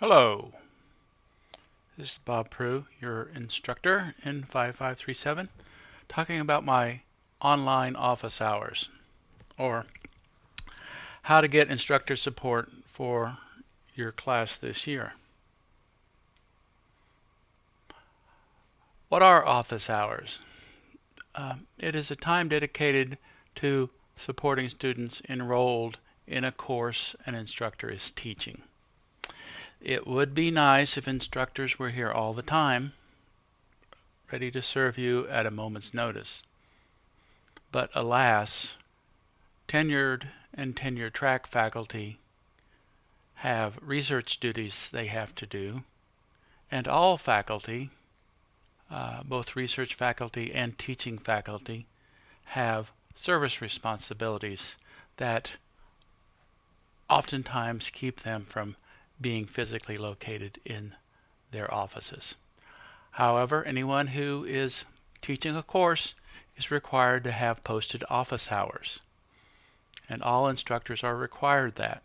Hello, this is Bob Prue, your instructor in 5537, talking about my online office hours, or how to get instructor support for your class this year. What are office hours? Uh, it is a time dedicated to supporting students enrolled in a course an instructor is teaching. It would be nice if instructors were here all the time, ready to serve you at a moment's notice. But alas, tenured and tenure track faculty have research duties they have to do, and all faculty, uh, both research faculty and teaching faculty, have service responsibilities that oftentimes keep them from being physically located in their offices. However, anyone who is teaching a course is required to have posted office hours, and all instructors are required that.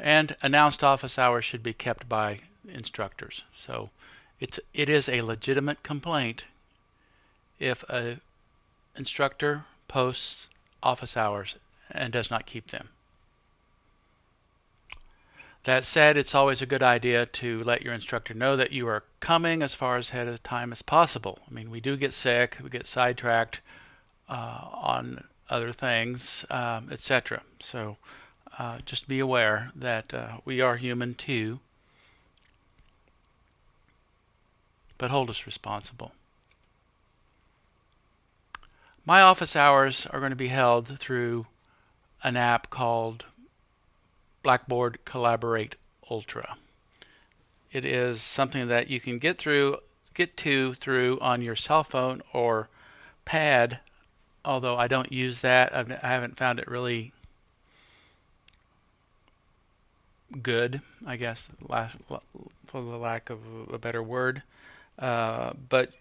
And announced office hours should be kept by instructors. So it's it is a legitimate complaint if a instructor posts office hours and does not keep them. That said, it's always a good idea to let your instructor know that you are coming as far ahead of time as possible. I mean, we do get sick, we get sidetracked uh, on other things, um, etc. So uh, just be aware that uh, we are human too, but hold us responsible. My office hours are going to be held through an app called Blackboard Collaborate Ultra. It is something that you can get through get to through on your cell phone or pad although I don't use that. I've, I haven't found it really good I guess for the lack of a better word. Uh, but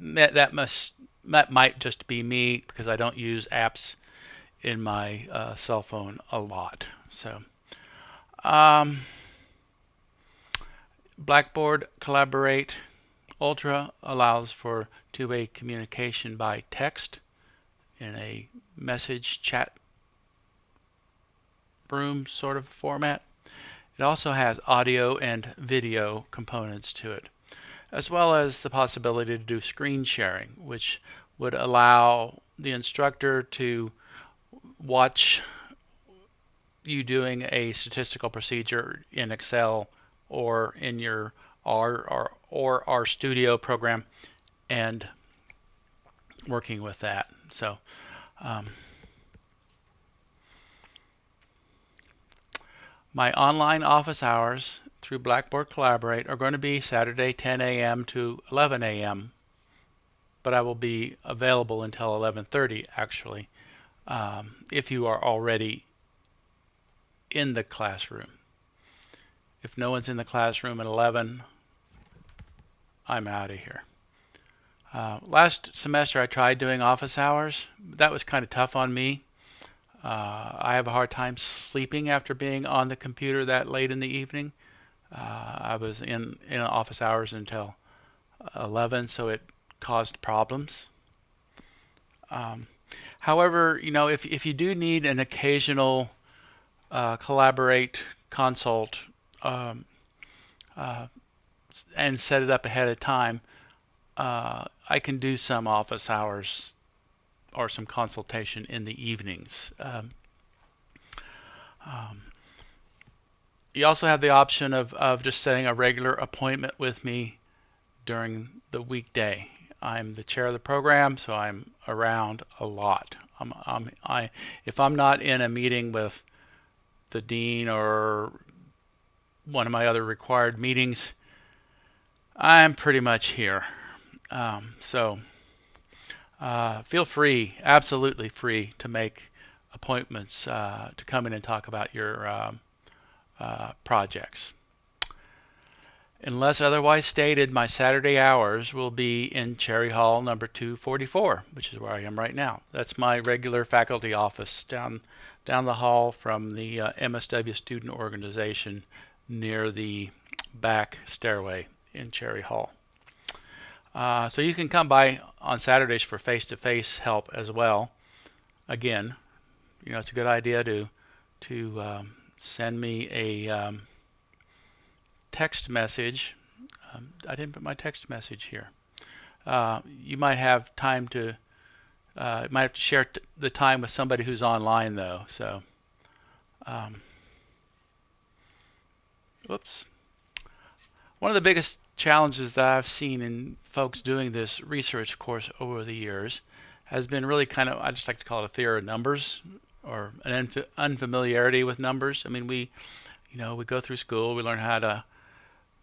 that must that might just be me because I don't use apps in my uh, cell phone a lot. So um, Blackboard Collaborate Ultra allows for two-way communication by text in a message chat room sort of format. It also has audio and video components to it, as well as the possibility to do screen sharing, which would allow the instructor to watch you doing a statistical procedure in Excel or in your R or, or RStudio program and working with that. So um, my online office hours through Blackboard Collaborate are going to be Saturday 10 a.m. to 11 a.m. But I will be available until 11:30 actually. Um, if you are already in the classroom. If no one's in the classroom at 11, I'm out of here. Uh, last semester I tried doing office hours. That was kind of tough on me. Uh, I have a hard time sleeping after being on the computer that late in the evening. Uh, I was in, in office hours until 11, so it caused problems. Um, however, you know, if, if you do need an occasional uh, collaborate, consult, um, uh, and set it up ahead of time, uh, I can do some office hours or some consultation in the evenings. Um, um, you also have the option of, of just setting a regular appointment with me during the weekday. I'm the chair of the program, so I'm around a lot. I'm, I'm, I, if I'm not in a meeting with the dean or one of my other required meetings, I'm pretty much here. Um, so uh, feel free, absolutely free, to make appointments uh, to come in and talk about your um, uh, projects. Unless otherwise stated, my Saturday hours will be in Cherry Hall number 244, which is where I am right now. That's my regular faculty office down down the hall from the uh, MSW student organization near the back stairway in Cherry Hall. Uh, so you can come by on Saturdays for face-to-face -face help as well. Again, you know it's a good idea to to um, send me a um, text message. Um, I didn't put my text message here. Uh, you might have time to, uh, might have to share the time with somebody who's online though. So, um, whoops. One of the biggest challenges that I've seen in folks doing this research course over the years has been really kind of, I just like to call it a fear of numbers or an unfamiliarity with numbers. I mean, we, you know, we go through school, we learn how to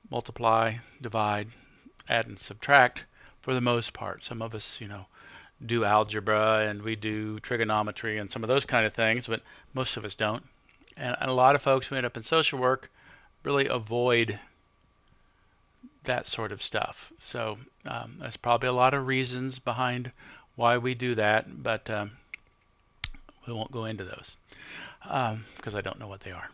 multiply, divide, add, and subtract for the most part. Some of us, you know, do algebra and we do trigonometry and some of those kind of things, but most of us don't. And, a lot of folks who end up in social work really avoid that sort of stuff. So um, there's probably a lot of reasons behind why we do that, but um, we won't go into those because um, I don't know what they are.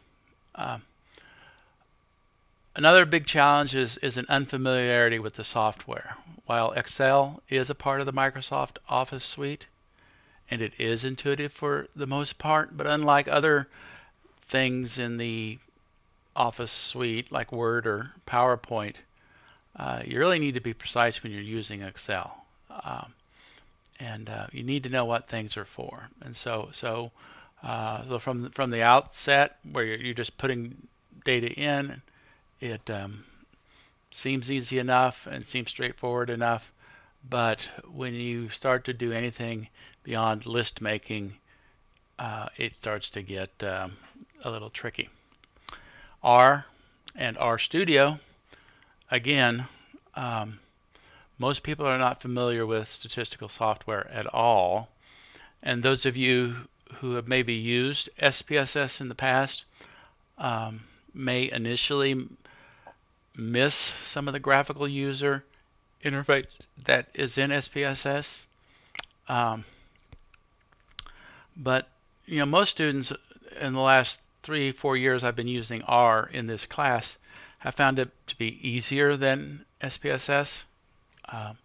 Another big challenge is, is an unfamiliarity with the software. While Excel is a part of the Microsoft Office suite, and it is intuitive for the most part, but unlike other things in the Office suite like Word or PowerPoint, uh, you really need to be precise when you're using Excel. Um, and uh, you need to know what things are for. And so, so, uh, so from from the outset, where you're, you're just putting data in, it um, seems easy enough and seems straightforward enough, but when you start to do anything beyond list making, uh, it starts to get um, a little tricky. R and RStudio, again, um, most people are not familiar with statistical software at all. And those of you who have maybe used SPSS in the past um, may initially miss some of the graphical user interface that is in SPSS. Um, but you know, most students in the last three, four years I've been using R in this class have found it to be easier than SPSS. Um,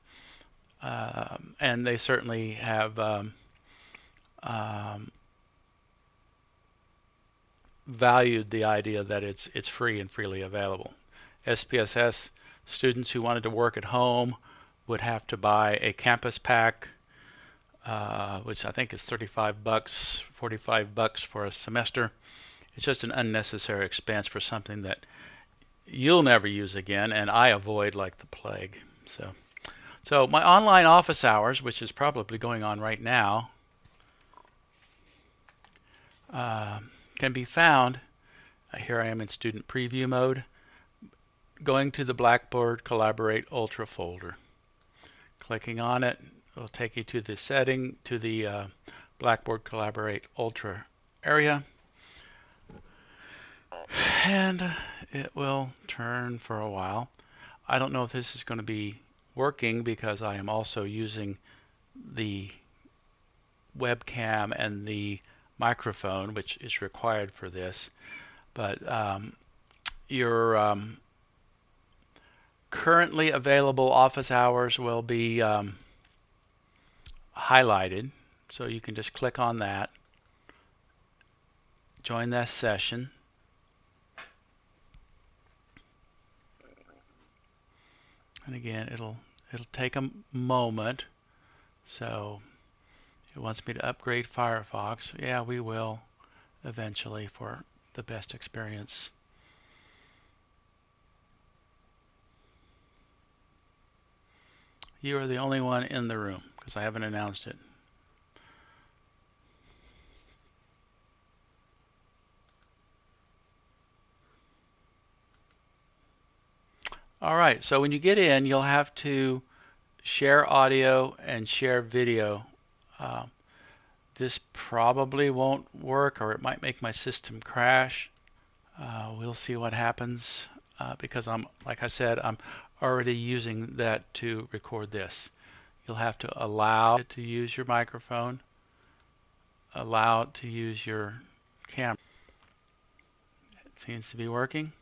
uh, and they certainly have um, um, valued the idea that it's it's free and freely available. SPSS students who wanted to work at home would have to buy a campus pack, uh, which I think is 35 bucks, 45 bucks for a semester. It's just an unnecessary expense for something that you'll never use again, and I avoid like the plague. So, so my online office hours, which is probably going on right now, uh, can be found. Here I am in student preview mode going to the Blackboard Collaborate Ultra folder. Clicking on it will take you to the setting, to the uh, Blackboard Collaborate Ultra area. And it will turn for a while. I don't know if this is going to be working because I am also using the webcam and the microphone, which is required for this. But um, your um, currently available office hours will be um, highlighted. So you can just click on that, join that session. And again, it'll it'll take a moment. So it wants me to upgrade Firefox. Yeah, we will eventually for the best experience. You are the only one in the room because I haven't announced it. All right, so when you get in, you'll have to share audio and share video. Uh, this probably won't work or it might make my system crash. Uh, we'll see what happens. uh, because I'm, like I said, I'm already using that to record this. You'll have to allow it to use your microphone, allow it to use your camera. It seems to be working.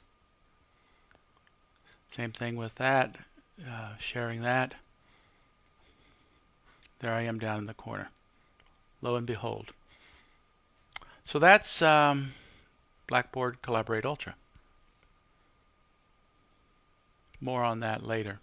Same thing with that, uh, sharing that. There I am down in the corner. Lo and behold. So that's um, Blackboard Collaborate Ultra. More on that later.